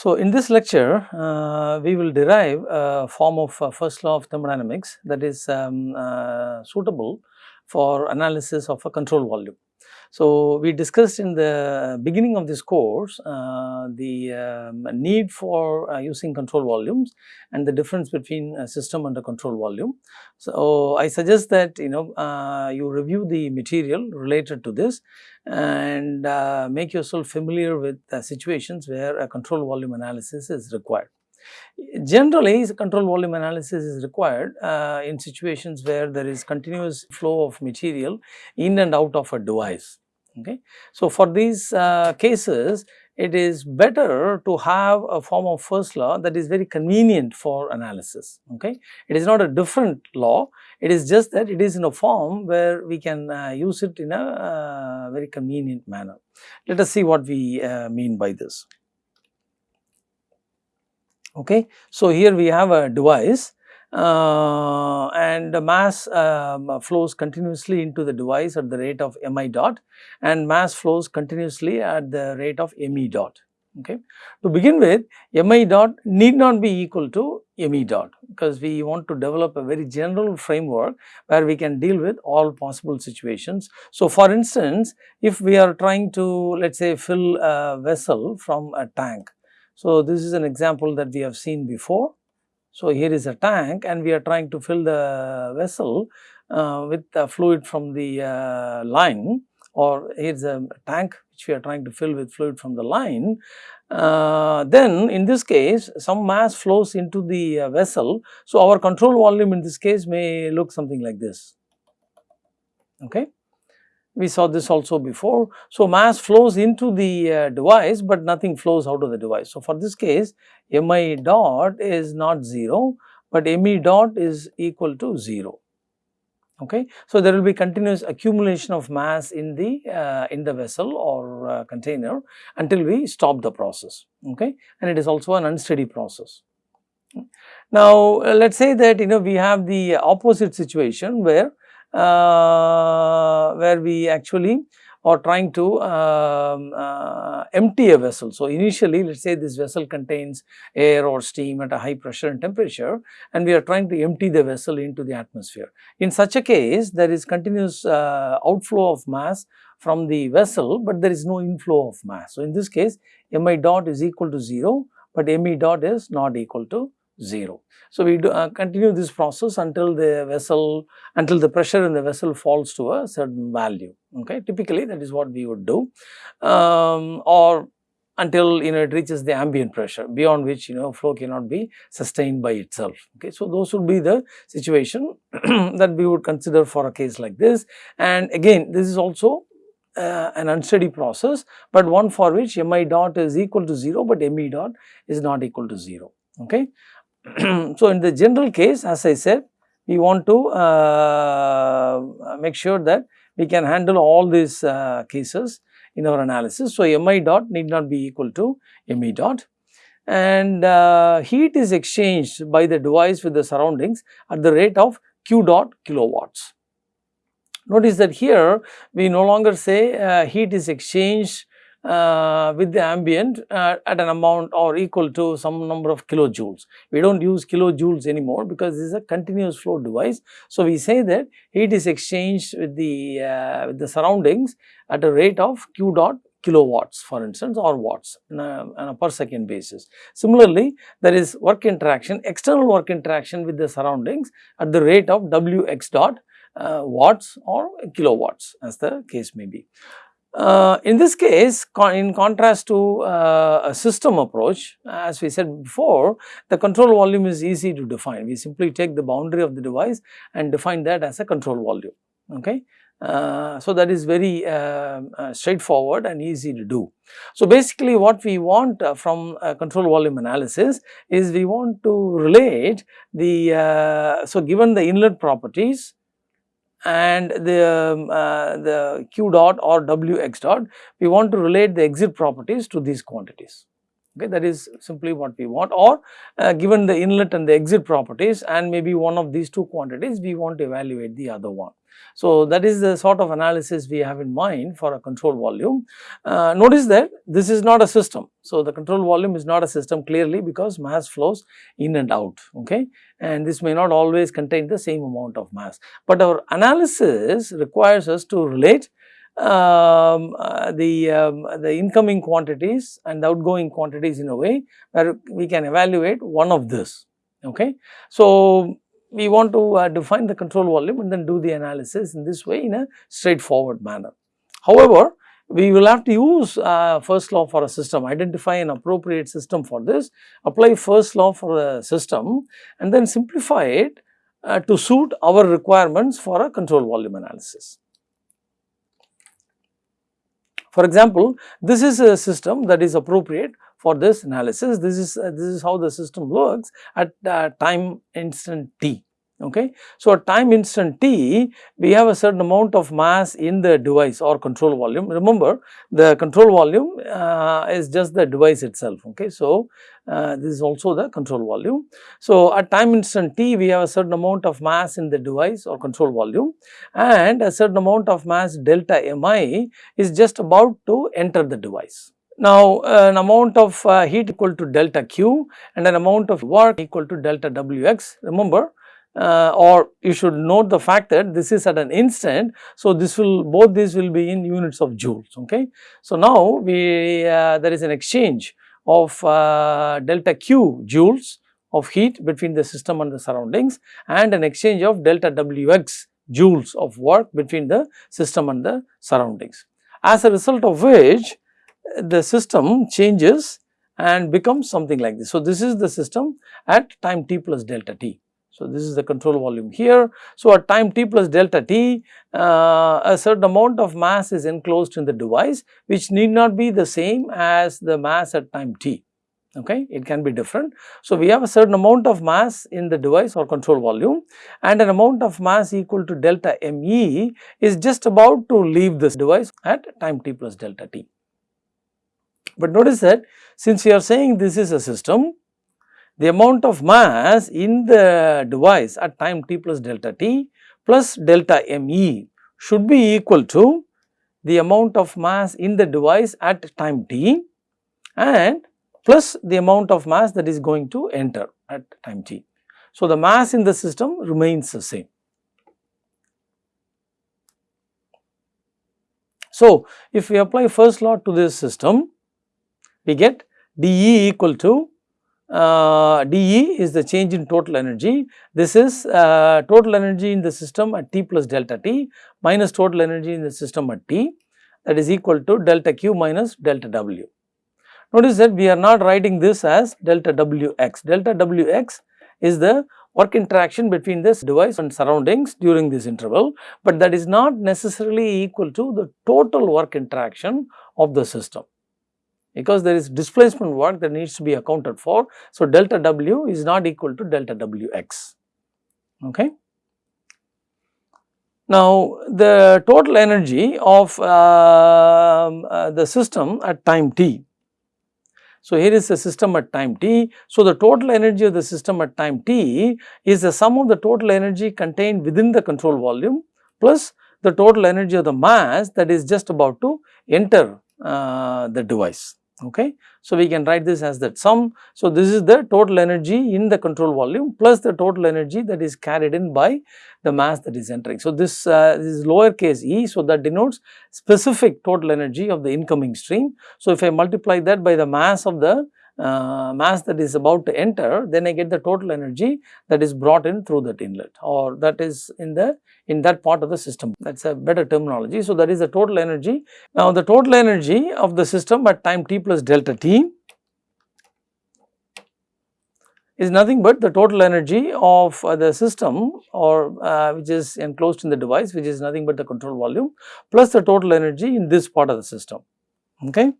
So, in this lecture, uh, we will derive a form of uh, first law of thermodynamics that is um, uh, suitable for analysis of a control volume. So, we discussed in the beginning of this course uh, the um, need for uh, using control volumes and the difference between a system and a control volume. So, I suggest that you know uh, you review the material related to this and uh, make yourself familiar with situations where a control volume analysis is required. Generally, control volume analysis is required uh, in situations where there is continuous flow of material in and out of a device. Okay. So, for these uh, cases, it is better to have a form of first law that is very convenient for analysis. Okay. It is not a different law, it is just that it is in a form where we can uh, use it in a uh, very convenient manner. Let us see what we uh, mean by this. Okay. So, here we have a device uh, and the mass um, flows continuously into the device at the rate of mi dot and mass flows continuously at the rate of me dot. Okay. To begin with mi dot need not be equal to me dot because we want to develop a very general framework where we can deal with all possible situations. So, for instance, if we are trying to let us say fill a vessel from a tank so, this is an example that we have seen before. So, here is a tank and we are trying to fill the vessel uh, with the fluid from the uh, line or here is a tank which we are trying to fill with fluid from the line. Uh, then in this case some mass flows into the uh, vessel. So, our control volume in this case may look something like this. Okay. We saw this also before. So, mass flows into the uh, device, but nothing flows out of the device. So, for this case mi dot is not 0, but me dot is equal to 0. Okay. So, there will be continuous accumulation of mass in the uh, in the vessel or uh, container until we stop the process. Okay. And it is also an unsteady process. Now, let us say that you know we have the opposite situation where uh, where we actually are trying to um, uh, empty a vessel. So, initially let us say this vessel contains air or steam at a high pressure and temperature and we are trying to empty the vessel into the atmosphere. In such a case there is continuous uh, outflow of mass from the vessel, but there is no inflow of mass. So, in this case mi dot is equal to 0, but me dot is not equal to 0. So, we do, uh, continue this process until the vessel, until the pressure in the vessel falls to a certain value, okay. Typically that is what we would do um, or until you know it reaches the ambient pressure beyond which you know flow cannot be sustained by itself, okay. So, those would be the situation that we would consider for a case like this and again this is also uh, an unsteady process, but one for which mi dot is equal to 0, but me dot is not equal to 0, okay. so, in the general case as I said we want to uh, make sure that we can handle all these uh, cases in our analysis. So, mi dot need not be equal to me dot and uh, heat is exchanged by the device with the surroundings at the rate of q dot kilowatts. Notice that here we no longer say uh, heat is exchanged uh, with the ambient uh, at an amount or equal to some number of kilojoules. We do not use kilojoules anymore because this is a continuous flow device. So, we say that heat is exchanged with the, uh, with the surroundings at a rate of q dot kilowatts for instance or watts on a, on a, per second basis. Similarly, there is work interaction, external work interaction with the surroundings at the rate of Wx dot uh, watts or kilowatts as the case may be. Uh, in this case, con in contrast to uh, a system approach, as we said before, the control volume is easy to define. We simply take the boundary of the device and define that as a control volume. Okay. Uh, so, that is very uh, uh, straightforward and easy to do. So, basically what we want uh, from control volume analysis is we want to relate the, so given the inlet properties and the, um, uh, the q dot or w x dot, we want to relate the exit properties to these quantities. Okay, that is simply what we want or uh, given the inlet and the exit properties and maybe one of these two quantities we want to evaluate the other one. So, that is the sort of analysis we have in mind for a control volume. Uh, notice that this is not a system. So, the control volume is not a system clearly because mass flows in and out okay and this may not always contain the same amount of mass. But our analysis requires us to relate um, uh, the, um, the incoming quantities and the outgoing quantities in a way where we can evaluate one of this. Okay. So, we want to uh, define the control volume and then do the analysis in this way in a straightforward manner. However, we will have to use uh, first law for a system, identify an appropriate system for this, apply first law for the system and then simplify it uh, to suit our requirements for a control volume analysis. For example, this is a system that is appropriate for this analysis. This is uh, this is how the system works at uh, time instant t. Okay. So, at time instant t, we have a certain amount of mass in the device or control volume. Remember, the control volume uh, is just the device itself. Okay. So, uh, this is also the control volume. So, at time instant t, we have a certain amount of mass in the device or control volume and a certain amount of mass delta mi is just about to enter the device. Now, an amount of uh, heat equal to delta Q and an amount of work equal to delta Wx. Remember, uh, or you should note the fact that this is at an instant. So, this will both these will be in units of joules. Okay. So, now we uh, there is an exchange of uh, delta Q joules of heat between the system and the surroundings and an exchange of delta Wx joules of work between the system and the surroundings. As a result of which the system changes and becomes something like this. So, this is the system at time t plus delta t. So, this is the control volume here. So, at time t plus delta t, uh, a certain amount of mass is enclosed in the device which need not be the same as the mass at time t, okay, it can be different. So, we have a certain amount of mass in the device or control volume and an amount of mass equal to delta me is just about to leave this device at time t plus delta t. But notice that since we are saying this is a system, the amount of mass in the device at time t plus delta t plus delta me should be equal to the amount of mass in the device at time t and plus the amount of mass that is going to enter at time t. So, the mass in the system remains the same. So, if we apply first law to this system, we get dE equal to uh, dE is the change in total energy. This is uh, total energy in the system at T plus delta T minus total energy in the system at T that is equal to delta Q minus delta W. Notice that we are not writing this as delta Wx. Delta Wx is the work interaction between this device and surroundings during this interval, but that is not necessarily equal to the total work interaction of the system because there is displacement work that needs to be accounted for. So, delta W is not equal to delta Wx. Okay. Now, the total energy of uh, uh, the system at time t. So, here is the system at time t. So, the total energy of the system at time t is the sum of the total energy contained within the control volume plus the total energy of the mass that is just about to enter uh, the device okay. So, we can write this as that sum. So, this is the total energy in the control volume plus the total energy that is carried in by the mass that is entering. So, this, uh, this is lower case e. So, that denotes specific total energy of the incoming stream. So, if I multiply that by the mass of the uh, mass that is about to enter, then I get the total energy that is brought in through that inlet or that is in the in that part of the system. That is a better terminology. So, that is the total energy. Now, the total energy of the system at time t plus delta t is nothing but the total energy of uh, the system or uh, which is enclosed in the device which is nothing but the control volume plus the total energy in this part of the system. Okay.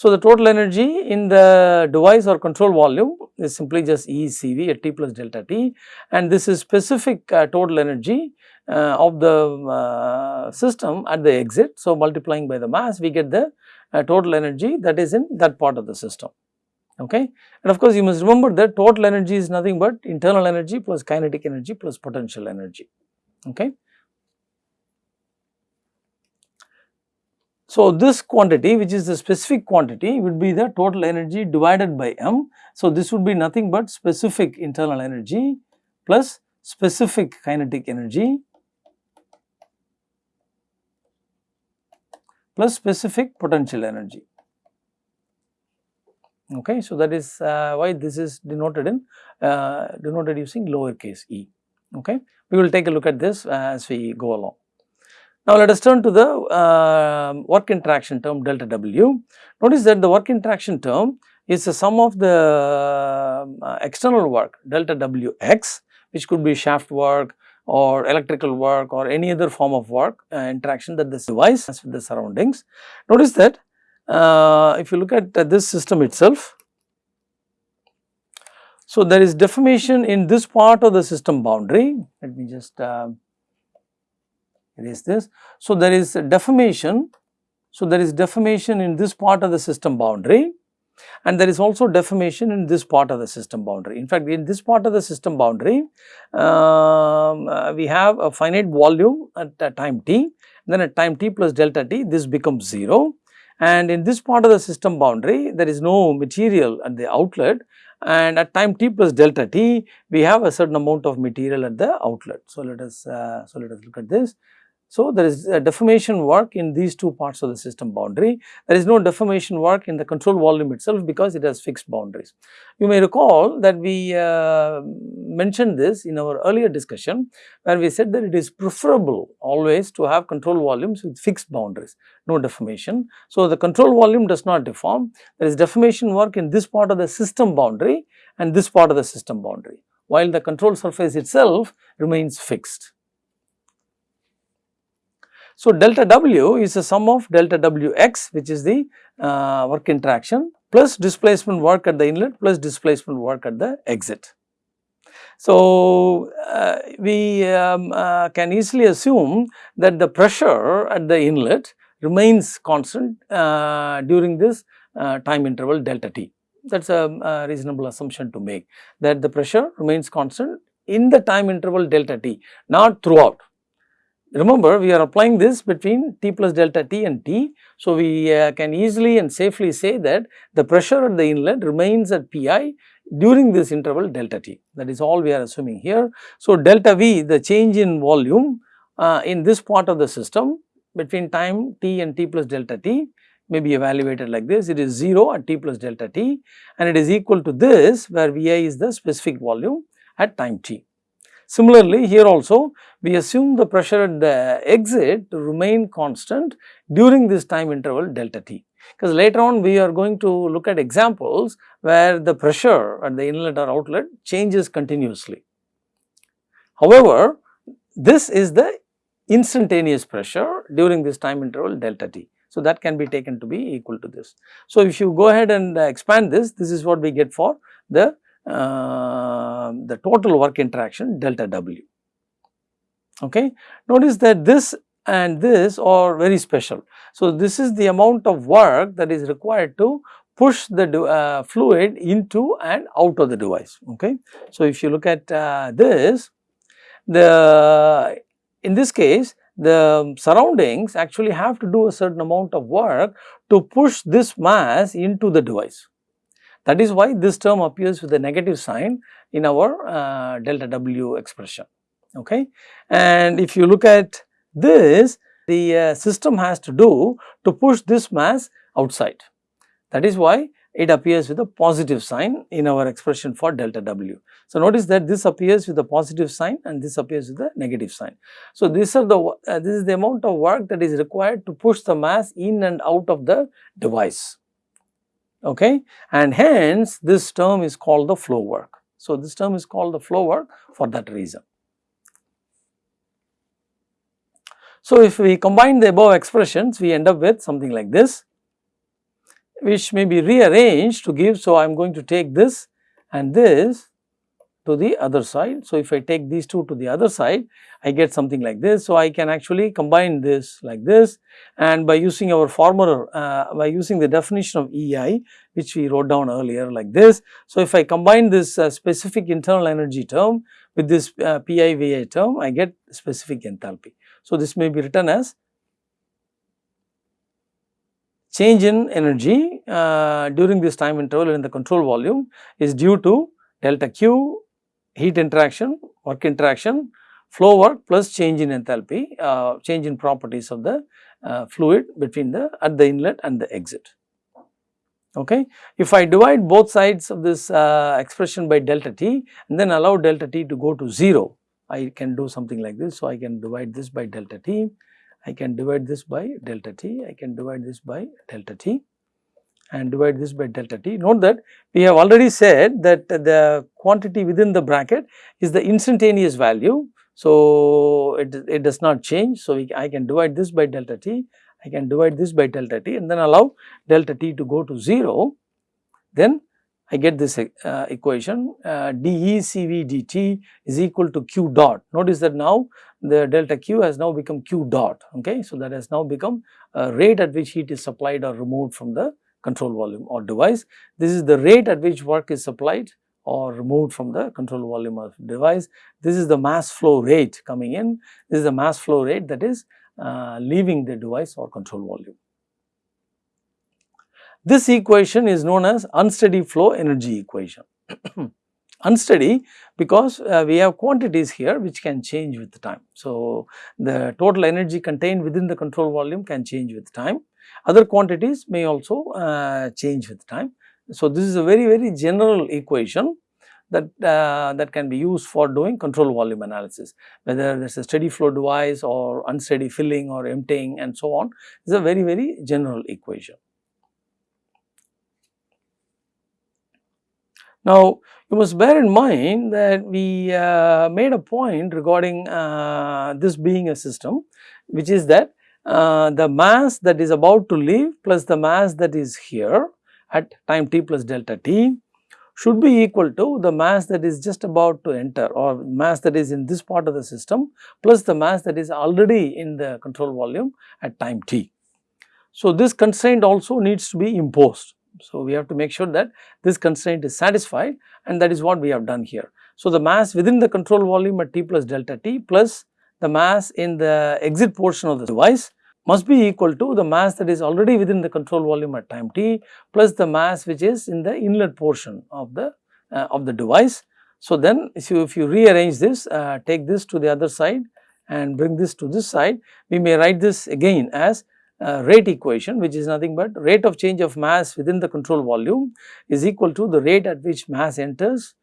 So, the total energy in the device or control volume is simply just ECV at T plus delta T and this is specific uh, total energy uh, of the uh, system at the exit. So, multiplying by the mass we get the uh, total energy that is in that part of the system. Okay. And of course, you must remember that total energy is nothing but internal energy plus kinetic energy plus potential energy. Okay. So, this quantity which is the specific quantity would be the total energy divided by m. So, this would be nothing but specific internal energy plus specific kinetic energy plus specific potential energy. Okay. So, that is uh, why this is denoted in uh, denoted using lowercase e. Okay. We will take a look at this as we go along. Now, let us turn to the uh, work interaction term delta W. Notice that the work interaction term is the sum of the uh, external work delta W x which could be shaft work or electrical work or any other form of work uh, interaction that this device has with the surroundings. Notice that uh, if you look at this system itself, so there is deformation in this part of the system boundary. Let me just uh, erase this. So, there is deformation. So, there is deformation in this part of the system boundary and there is also deformation in this part of the system boundary. In fact, in this part of the system boundary, um, uh, we have a finite volume at, time t, then at time t plus delta t, this becomes 0 and in this part of the system boundary, there is no material at the outlet and at time t plus delta t, we have a certain amount of material at the outlet. So, let us, uh, so let us look at this. So, there is deformation work in these two parts of the system boundary. There is no deformation work in the control volume itself because it has fixed boundaries. You may recall that we uh, mentioned this in our earlier discussion where we said that it is preferable always to have control volumes with fixed boundaries, no deformation. So, the control volume does not deform. There is deformation work in this part of the system boundary and this part of the system boundary, while the control surface itself remains fixed. So, delta W is the sum of delta W x which is the uh, work interaction plus displacement work at the inlet plus displacement work at the exit. So, uh, we um, uh, can easily assume that the pressure at the inlet remains constant uh, during this uh, time interval delta t. That is a, a reasonable assumption to make that the pressure remains constant in the time interval delta t, not throughout Remember we are applying this between T plus delta T and T. So, we uh, can easily and safely say that the pressure at the inlet remains at Pi during this interval delta T that is all we are assuming here. So, delta V the change in volume uh, in this part of the system between time T and T plus delta T may be evaluated like this it is 0 at T plus delta T and it is equal to this where Vi is the specific volume at time T. Similarly, here also we assume the pressure at the exit to remain constant during this time interval delta t because later on we are going to look at examples where the pressure at the inlet or outlet changes continuously. However, this is the instantaneous pressure during this time interval delta t. So, that can be taken to be equal to this. So, if you go ahead and expand this, this is what we get for the uh, the total work interaction delta W. Okay. Notice that this and this are very special. So, this is the amount of work that is required to push the uh, fluid into and out of the device. Okay. So, if you look at uh, this, the in this case the surroundings actually have to do a certain amount of work to push this mass into the device. That is why this term appears with a negative sign in our uh, delta W expression. Okay. And if you look at this, the uh, system has to do to push this mass outside. That is why it appears with a positive sign in our expression for delta W. So, notice that this appears with a positive sign and this appears with a negative sign. So, these are the uh, this is the amount of work that is required to push the mass in and out of the device okay and hence this term is called the flow work. So, this term is called the flow work for that reason. So, if we combine the above expressions we end up with something like this which may be rearranged to give. So, I am going to take this and this to the other side. So, if I take these two to the other side, I get something like this. So, I can actually combine this like this and by using our former, uh, by using the definition of EI which we wrote down earlier like this. So, if I combine this uh, specific internal energy term with this uh, PI VI term, I get specific enthalpy. So, this may be written as change in energy uh, during this time interval in the control volume is due to delta Q heat interaction, work interaction, flow work plus change in enthalpy, uh, change in properties of the uh, fluid between the at the inlet and the exit. Okay. If I divide both sides of this uh, expression by delta t and then allow delta t to go to 0, I can do something like this. So, I can divide this by delta t, I can divide this by delta t, I can divide this by delta t and divide this by delta t. Note that we have already said that the quantity within the bracket is the instantaneous value. So, it, it does not change. So, we, I can divide this by delta t I can divide this by delta t and then allow delta t to go to 0, then I get this uh, equation uh, dt is equal to q dot. Notice that now the delta q has now become q dot, okay. So, that has now become a rate at which heat is supplied or removed from the control volume or device. This is the rate at which work is supplied or removed from the control volume of device. This is the mass flow rate coming in. This is the mass flow rate that is uh, leaving the device or control volume. This equation is known as unsteady flow energy equation. unsteady because uh, we have quantities here which can change with time. So, the total energy contained within the control volume can change with time. Other quantities may also uh, change with time. So, this is a very very general equation that uh, that can be used for doing control volume analysis whether there is a steady flow device or unsteady filling or emptying and so on is a very very general equation. Now, you must bear in mind that we uh, made a point regarding uh, this being a system which is that uh, the mass that is about to leave plus the mass that is here at time t plus delta t should be equal to the mass that is just about to enter or mass that is in this part of the system plus the mass that is already in the control volume at time t. So, this constraint also needs to be imposed. So, we have to make sure that this constraint is satisfied and that is what we have done here. So, the mass within the control volume at t plus delta t plus the mass in the exit portion of the device must be equal to the mass that is already within the control volume at time t plus the mass which is in the inlet portion of the uh, of the device. So, then if you, if you rearrange this uh, take this to the other side and bring this to this side we may write this again as uh, rate equation which is nothing but rate of change of mass within the control volume is equal to the rate at which mass enters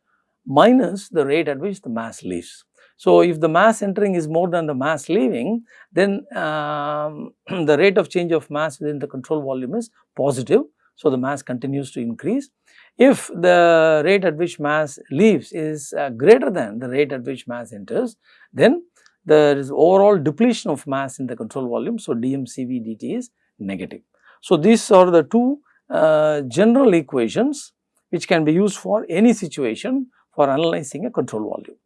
minus the rate at which the mass leaves. So, if the mass entering is more than the mass leaving, then um, the rate of change of mass within the control volume is positive. So, the mass continues to increase. If the rate at which mass leaves is uh, greater than the rate at which mass enters, then there is overall depletion of mass in the control volume. So, dmCV dt is negative. So, these are the two uh, general equations which can be used for any situation for analyzing a control volume.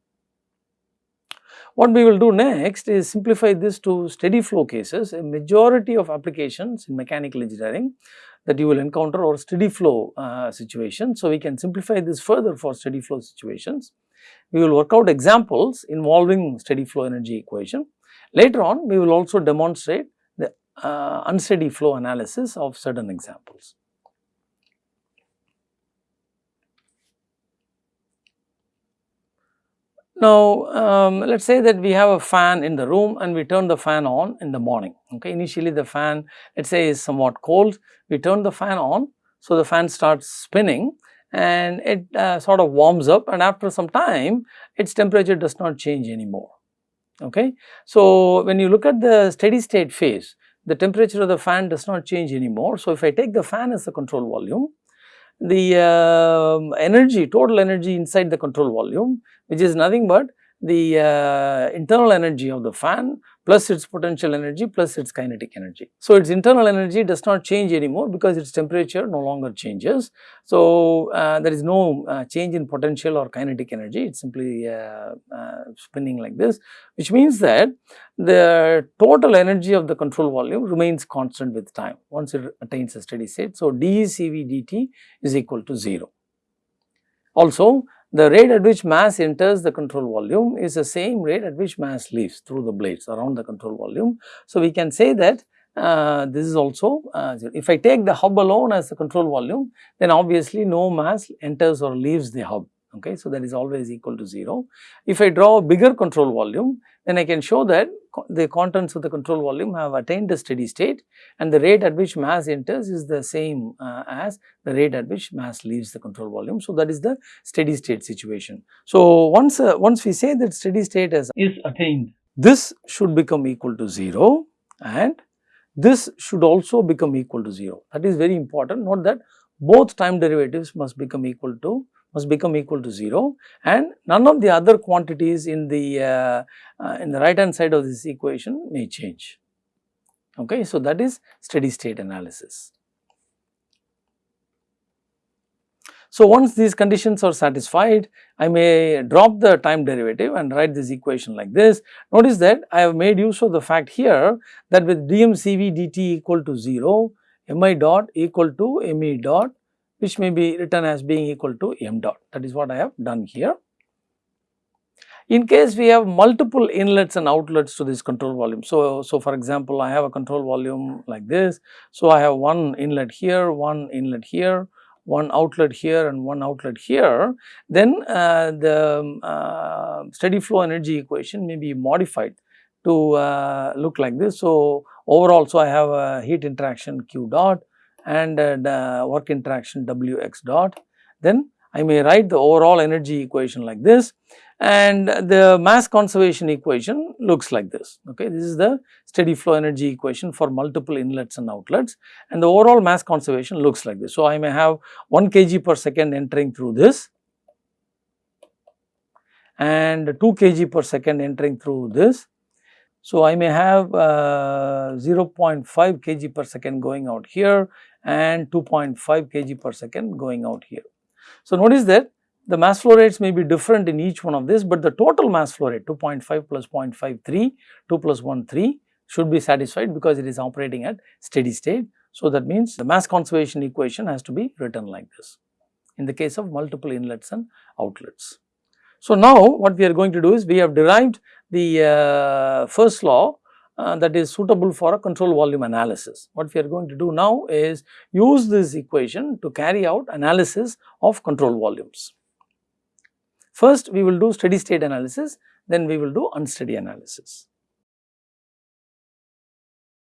What we will do next is simplify this to steady flow cases. A majority of applications in mechanical engineering that you will encounter or steady flow uh, situations. So, we can simplify this further for steady flow situations. We will work out examples involving steady flow energy equation. Later on, we will also demonstrate the uh, unsteady flow analysis of certain examples. Now, um, let us say that we have a fan in the room and we turn the fan on in the morning. Okay. Initially the fan let us say is somewhat cold, we turn the fan on. So, the fan starts spinning and it uh, sort of warms up and after some time its temperature does not change anymore. Okay. So, when you look at the steady state phase, the temperature of the fan does not change anymore. So, if I take the fan as the control volume, the uh, energy, total energy inside the control volume which is nothing but the uh, internal energy of the fan plus its potential energy plus its kinetic energy. So, its internal energy does not change anymore because its temperature no longer changes. So, uh, there is no uh, change in potential or kinetic energy, it is simply uh, uh, spinning like this, which means that the total energy of the control volume remains constant with time once it attains a steady state. So, dECV dt is equal to 0. Also, the rate at which mass enters the control volume is the same rate at which mass leaves through the blades around the control volume. So, we can say that uh, this is also uh, if I take the hub alone as the control volume then obviously no mass enters or leaves the hub okay. So, that is always equal to 0. If I draw a bigger control volume then I can show that the contents of the control volume have attained a steady state and the rate at which mass enters is the same uh, as the rate at which mass leaves the control volume. So, that is the steady state situation. So, once uh, once we say that steady state is, is attained this should become equal to 0 and this should also become equal to 0. That is very important. Note that both time derivatives must become equal to must become equal to 0 and none of the other quantities in the uh, uh, in the right hand side of this equation may change. Okay, so that is steady state analysis. So, once these conditions are satisfied, I may drop the time derivative and write this equation like this. Notice that I have made use of the fact here that with dmCV dt equal to 0, mi dot equal to me dot which may be written as being equal to m dot. That is what I have done here. In case we have multiple inlets and outlets to this control volume. So, so for example, I have a control volume like this. So, I have one inlet here, one inlet here, one outlet here and one outlet here, then uh, the uh, steady flow energy equation may be modified to uh, look like this. So, overall, so I have a heat interaction Q dot and uh, the work interaction Wx dot. Then I may write the overall energy equation like this and the mass conservation equation looks like this. Okay, This is the steady flow energy equation for multiple inlets and outlets and the overall mass conservation looks like this. So, I may have 1 kg per second entering through this and 2 kg per second entering through this. So, I may have uh, 0.5 kg per second going out here and 2.5 kg per second going out here. So, notice that the mass flow rates may be different in each one of this, but the total mass flow rate 2.5 plus 0.53, 2 plus 1, 3 should be satisfied because it is operating at steady state. So, that means the mass conservation equation has to be written like this in the case of multiple inlets and outlets. So, now what we are going to do is we have derived the uh, first law uh, that is suitable for a control volume analysis. What we are going to do now is use this equation to carry out analysis of control volumes. First we will do steady state analysis, then we will do unsteady analysis.